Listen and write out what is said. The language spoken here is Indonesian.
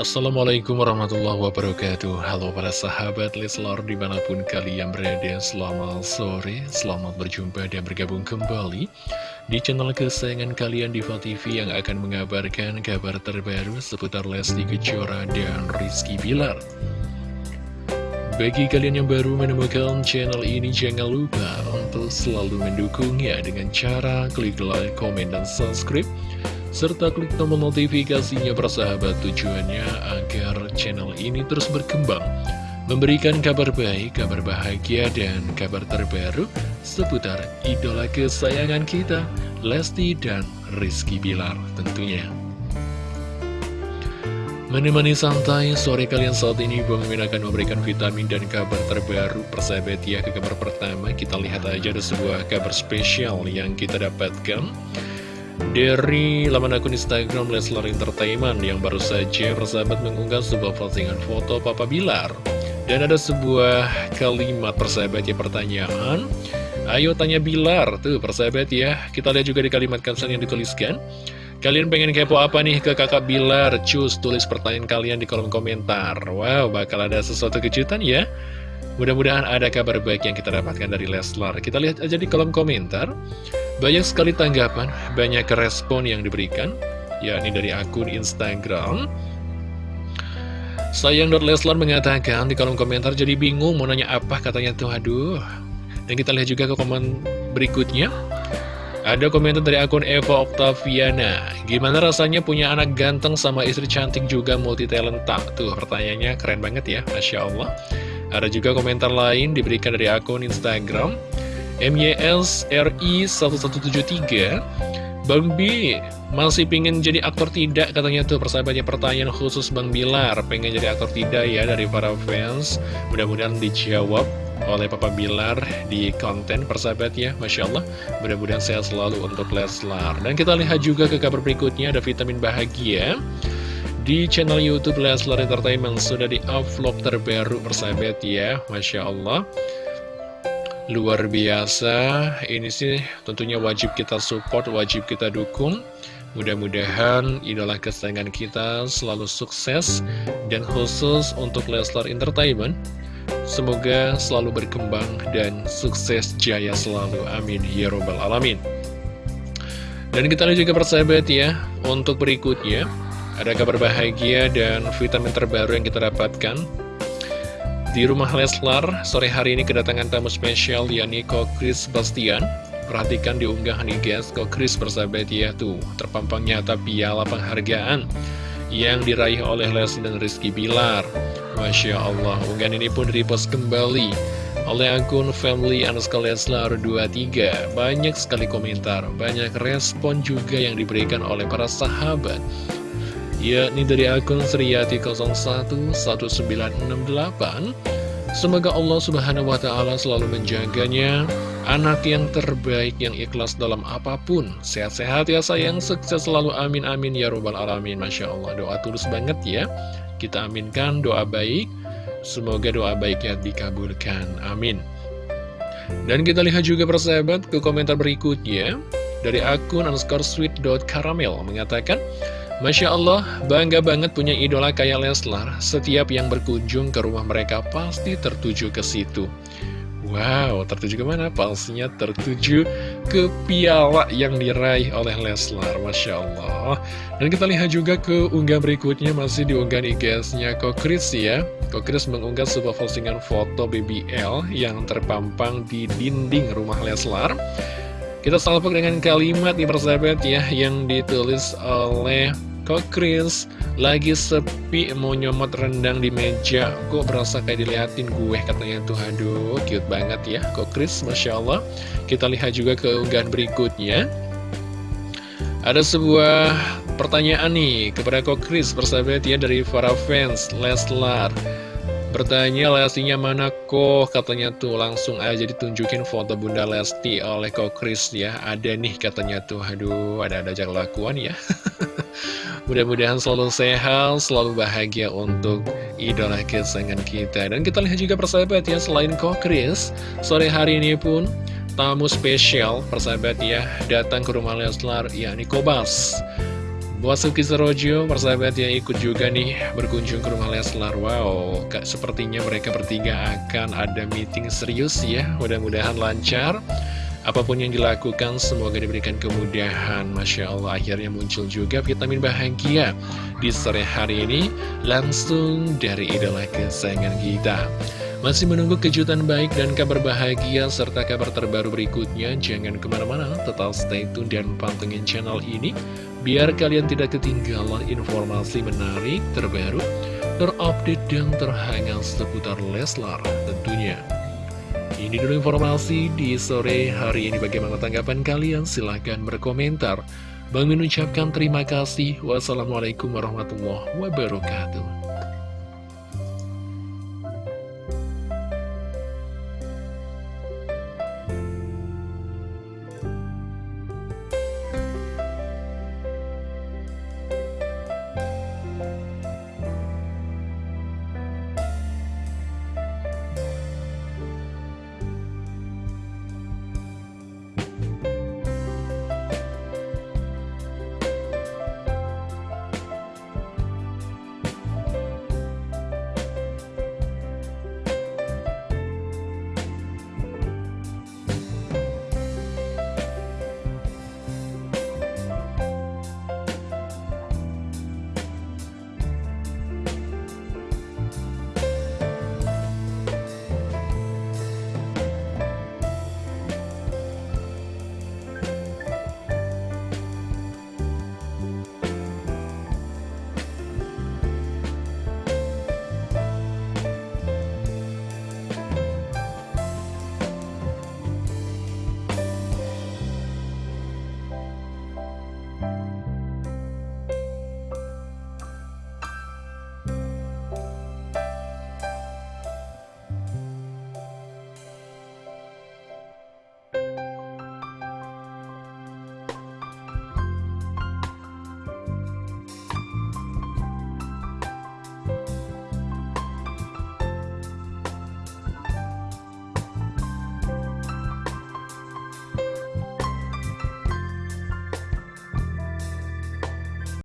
Assalamualaikum warahmatullahi wabarakatuh. Halo para sahabat Leslar di mana pun kalian berada Selamat sore, selamat berjumpa dan bergabung kembali Di channel kesayangan kalian Diva TV yang akan mengabarkan kabar terbaru Seputar Lesti Kejora dan Rizky Bilar. Bagi kalian yang baru menemukan channel ini, jangan lupa untuk selalu mendukungnya dengan cara klik like, komen, dan subscribe serta klik tombol notifikasinya persahabat tujuannya agar channel ini terus berkembang memberikan kabar baik, kabar bahagia, dan kabar terbaru seputar idola kesayangan kita, Lesti dan Rizky Bilar tentunya. Menemani santai sore kalian saat ini Bang Mimin akan memberikan vitamin dan kabar terbaru persahabat ya ke kabar pertama kita lihat aja ada sebuah kabar spesial yang kita dapatkan dari laman akun Instagram Leslar Entertainment yang baru saja persahabat mengunggah sebuah postingan foto Papa Bilar dan ada sebuah kalimat persahabat ya pertanyaan Ayo tanya Bilar, tuh persahabat ya Kita lihat juga di kalimat caption yang dituliskan Kalian pengen kepo apa nih ke kakak Bilar? Cus, tulis pertanyaan kalian di kolom komentar. Wow, bakal ada sesuatu kejutan ya. Mudah-mudahan ada kabar baik yang kita dapatkan dari Leslar. Kita lihat aja di kolom komentar. Banyak sekali tanggapan, banyak respon yang diberikan, yakni dari akun Instagram. Sayang Leslar mengatakan di kolom komentar jadi bingung mau nanya apa katanya tuh aduh. Dan kita lihat juga ke komen berikutnya. Ada komentar dari akun Eva Octaviana Gimana rasanya punya anak ganteng sama istri cantik juga multi talenta Tuh pertanyaannya keren banget ya Masya Allah Ada juga komentar lain diberikan dari akun Instagram MYSRI1173 Bang B masih pengen jadi aktor tidak? Katanya tuh persahabatnya pertanyaan khusus Bang Bilar. Pengen jadi aktor tidak ya dari para fans? Mudah-mudahan dijawab oleh Papa Bilar di konten persahabat ya Masya Allah mudah-mudahan sehat selalu untuk Leslar. Dan kita lihat juga ke kabar berikutnya ada vitamin bahagia. Di channel Youtube Leslar Entertainment sudah di vlog terbaru persahabat ya Masya Allah luar biasa ini sih tentunya wajib kita support wajib kita dukung Mudah-mudahan idola kesayangan kita selalu sukses dan khusus untuk Leslar Entertainment Semoga selalu berkembang dan sukses jaya selalu. Amin. Ya Robbal Alamin. Dan kita lihat juga persahabat ya, untuk berikutnya, ada kabar bahagia dan vitamin terbaru yang kita dapatkan. Di rumah Leslar, sore hari ini kedatangan tamu spesial, yakni Chris Bastian. Perhatikan di unggahan guys, Chris persahabat ya, tuh, terpampang nyata piala penghargaan yang diraih oleh Leslie dan Rizky Bilar. Masya Allah, unggahan ini pun repost kembali oleh akun family underscore Leslar 23 Banyak sekali komentar, banyak respon juga yang diberikan oleh para sahabat yakni dari akun Sriyati011968 Semoga Allah subhanahu wa ta'ala selalu menjaganya Anak yang terbaik, yang ikhlas dalam apa pun. Sehat-sehat ya sayang, sukses selalu. Amin amin ya robbal alamin. Masya Allah, doa tulus banget ya. Kita aminkan doa baik, semoga doa baiknya dikabulkan. Amin. Dan kita lihat juga persahabat ke komentar berikutnya dari akun underscore sweet.caramel mengatakan, Masya Allah, bangga banget punya idola kayak Leslar. Setiap yang berkunjung ke rumah mereka pasti tertuju ke situ. Wow, tertuju ke mana? Palsunya tertuju ke piala yang diraih oleh Leslar, Masya Allah. Dan kita lihat juga ke unggah berikutnya, masih diunggah IG-nya Kokris ya. Kokris mengunggah sebuah postingan foto BBL yang terpampang di dinding rumah Leslar. Kita salpok dengan kalimat di persahabat ya, yang ditulis oleh Kok lagi sepi mau nyomot rendang di meja. Kok berasa kayak diliatin gue katanya tuh. Aduh cute banget ya Kok Masya Allah. Kita lihat juga ke unggahan berikutnya. Ada sebuah pertanyaan nih kepada Kok Chris persahabat ya dari para fans Leslar Bertanya Lestinya mana kok? Katanya tuh langsung aja ditunjukin foto Bunda Lesti oleh kok Chris ya. Ada nih katanya tuh. Aduh ada-ada aja kelakuan ya. Mudah-mudahan selalu sehat, selalu bahagia untuk idola kesayangan kita. Dan kita lihat juga persahabat ya selain kok Chris Sore hari ini pun tamu spesial persahabat ya datang ke rumah Leslar yakni Kobas Buat Suki Serojo, persahabat yang ikut juga nih berkunjung ke rumah Leslar. Wow, sepertinya mereka bertiga akan ada meeting serius ya. Mudah-mudahan lancar. Apa pun yang dilakukan, semoga diberikan kemudahan. Masya Allah, akhirnya muncul juga vitamin bahagia Di sore hari ini, langsung dari idola kesayangan kita. Masih menunggu kejutan baik dan kabar bahagia serta kabar terbaru berikutnya? Jangan ke mana-mana, tetap stay tune dan pantengin channel ini biar kalian tidak ketinggalan informasi menarik, terbaru, terupdate, dan terhangat seputar Leslar tentunya. Ini dulu informasi di sore hari ini. Bagaimana tanggapan kalian? Silahkan berkomentar. Bang mengucapkan terima kasih. Wassalamualaikum warahmatullahi wabarakatuh.